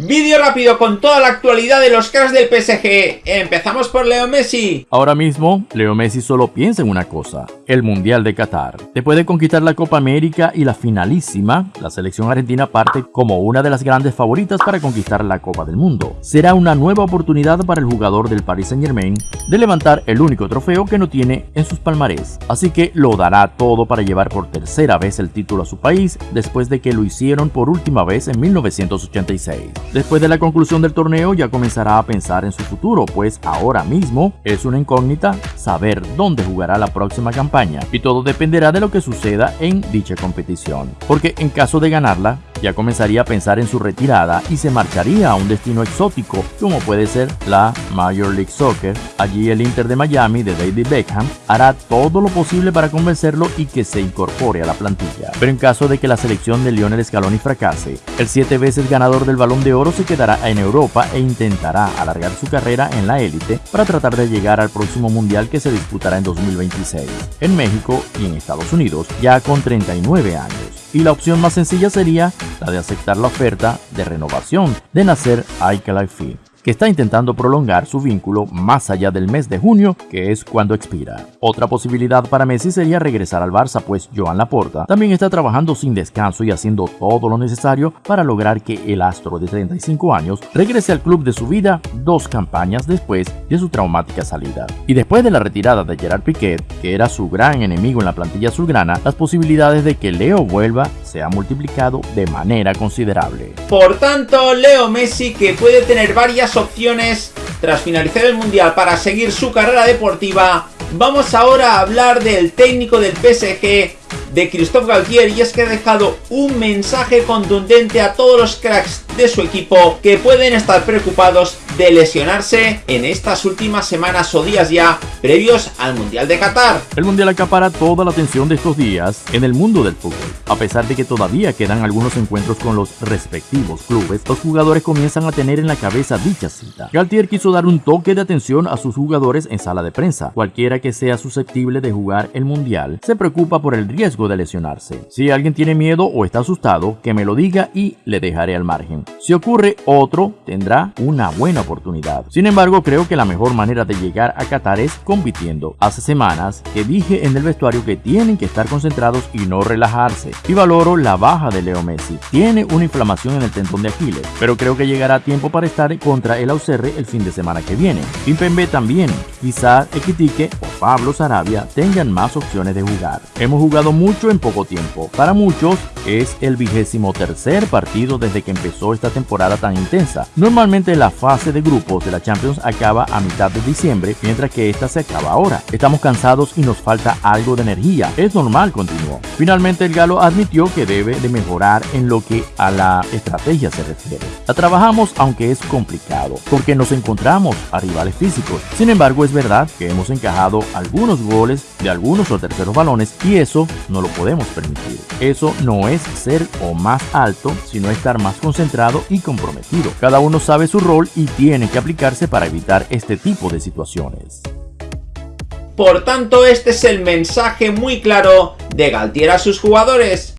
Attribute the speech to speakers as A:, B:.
A: Vídeo rápido con toda la actualidad de los cracks del PSG. Empezamos por Leo Messi.
B: Ahora mismo, Leo Messi solo piensa en una cosa, el Mundial de Qatar. Después de conquistar la Copa América y la finalísima, la selección argentina parte como una de las grandes favoritas para conquistar la Copa del Mundo. Será una nueva oportunidad para el jugador del Paris Saint Germain de levantar el único trofeo que no tiene en sus palmarés. Así que lo dará todo para llevar por tercera vez el título a su país después de que lo hicieron por última vez en 1986. Después de la conclusión del torneo ya comenzará a pensar en su futuro, pues ahora mismo es una incógnita saber dónde jugará la próxima campaña y todo dependerá de lo que suceda en dicha competición. Porque en caso de ganarla, ya comenzaría a pensar en su retirada y se marcharía a un destino exótico como puede ser la Major League Soccer. Allí el Inter de Miami de David Beckham hará todo lo posible para convencerlo y que se incorpore a la plantilla. Pero en caso de que la selección de Lionel Scaloni fracase, el siete veces ganador del Balón de Oro se quedará en Europa e intentará alargar su carrera en la élite para tratar de llegar al próximo Mundial que se disputará en 2026 en México y en Estados Unidos ya con 39 años. Y la opción más sencilla sería la de aceptar la oferta de renovación de Nasser Al-Khelaifi que está intentando prolongar su vínculo más allá del mes de junio, que es cuando expira. Otra posibilidad para Messi sería regresar al Barça, pues Joan Laporta también está trabajando sin descanso y haciendo todo lo necesario para lograr que el astro de 35 años regrese al club de su vida dos campañas después de su traumática salida. Y después de la retirada de Gerard Piquet, que era su gran enemigo en la plantilla azulgrana, las posibilidades de que Leo vuelva se han multiplicado de manera considerable.
A: Por tanto, Leo Messi, que puede tener varias opciones. Tras finalizar el Mundial para seguir su carrera deportiva, vamos ahora a hablar del técnico del PSG, de Christophe Galtier, y es que ha dejado un mensaje contundente a todos los cracks de su equipo que pueden estar preocupados de lesionarse en estas últimas semanas o días ya previos al Mundial de Qatar.
B: El Mundial acapara toda la atención de estos días en el mundo del fútbol. A pesar de que todavía quedan algunos encuentros con los respectivos clubes, los jugadores comienzan a tener en la cabeza dicha cita. Galtier quiso dar un toque de atención a sus jugadores en sala de prensa. Cualquiera que sea susceptible de jugar el Mundial se preocupa por el riesgo de lesionarse. Si alguien tiene miedo o está asustado, que me lo diga y le dejaré al margen. Si ocurre otro, tendrá una buena oportunidad. Sin embargo, creo que la mejor manera de llegar a Qatar es compitiendo. Hace semanas que dije en el vestuario que tienen que estar concentrados y no relajarse. Y valoro la baja de Leo Messi. Tiene una inflamación en el tendón de Aquiles, pero creo que llegará tiempo para estar contra el Auxerre el fin de semana que viene. Pimpembe también. Quizás Equitique o Pablo Sarabia tengan más opciones de jugar. Hemos jugado mucho en poco tiempo. Para muchos es el vigésimo tercer partido desde que empezó esta temporada tan intensa. Normalmente la fase de grupos de la Champions acaba a mitad de diciembre, mientras que esta se acaba ahora. Estamos cansados y nos falta algo de energía. Es normal, continuó. Finalmente el galo admitió que debe de mejorar en lo que a la estrategia se refiere. La trabajamos aunque es complicado, porque nos encontramos a rivales físicos. Sin embargo, es verdad que hemos encajado algunos goles de algunos o terceros balones y eso no lo podemos permitir. Eso no es ser o más alto, sino estar más concentrado y comprometido. Cada uno sabe su rol y tiene que aplicarse para evitar este tipo de situaciones.
A: Por tanto, este es el mensaje muy claro de Galtier a sus jugadores.